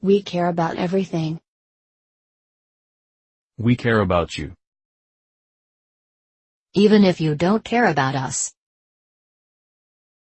We care about everything. We care about you. Even if you don't care about us,